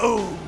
Boom!